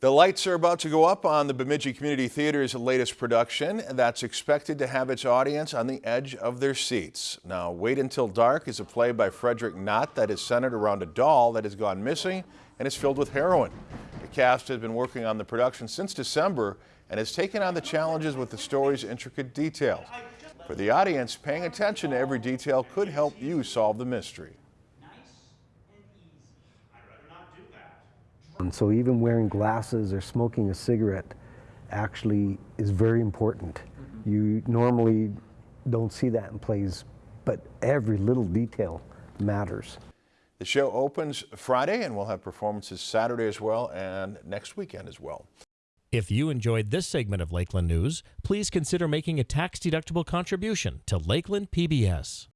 The lights are about to go up on the Bemidji Community Theater's latest production that's expected to have its audience on the edge of their seats. Now, Wait Until Dark is a play by Frederick Knott that is centered around a doll that has gone missing and is filled with heroin. The cast has been working on the production since December and has taken on the challenges with the story's intricate details. For the audience, paying attention to every detail could help you solve the mystery. And so even wearing glasses or smoking a cigarette actually is very important. Mm-hmm. You normally don't see that in plays, but every little detail matters. The show opens Friday and we'll have performances Saturday as well and next weekend as well. If you enjoyed this segment of Lakeland News, please consider making a tax-deductible contribution to Lakeland PBS.